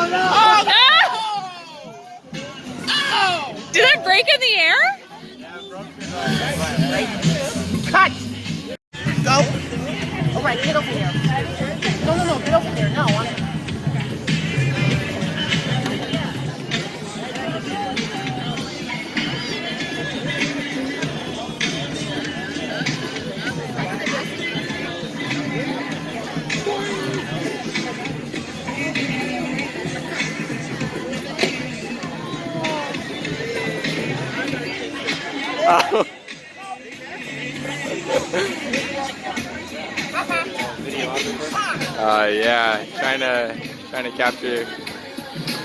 Oh no! Ah! Did it break in the air? Cut! Go! Alright, get over here. No, no, no, get over here. No, I'm... Uh, yeah, trying to trying to capture,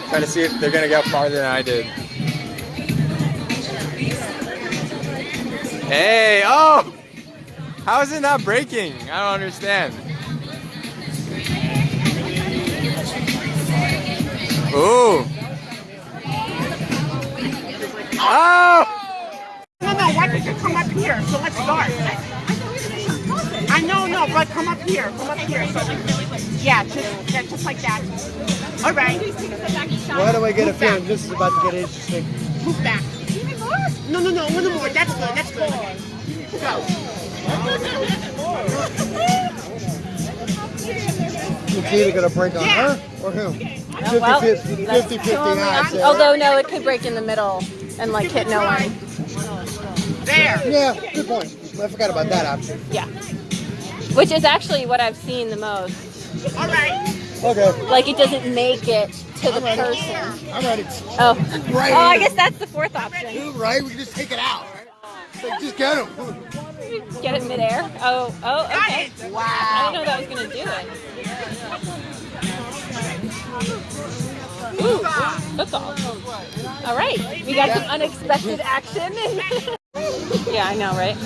trying to see if they're gonna get farther than I did. Hey, oh, how is it not breaking? I don't understand. Ooh. Oh! No, no, why don't you come up here? So let's start. I know, no, but come up here. Come up here. So, yeah, just, yeah, just like that. All right. Why do I get a Move back. feeling this is about to get interesting? Move back. No, no, no, a little more. That's good. That's good. Go. It's either gonna break on Yeah. her or him. 50 Oh, well, 50, 50, 50 odds. Although no, it could break in the middle and like hit no one. There. Yeah, good point. I forgot about that option. Yeah. Which is actually what I've seen the most. All right. Okay, Like it doesn't make it to the person. I'm ready. Oh. Right. Oh, I guess that's the fourth option. Right, we can just take it out. Like, just get him. Get it midair. Oh, oh, okay. it. I Wow. didn't know that was gonna do it. Ooh, football. All right, we got some unexpected action. yeah, I know, right?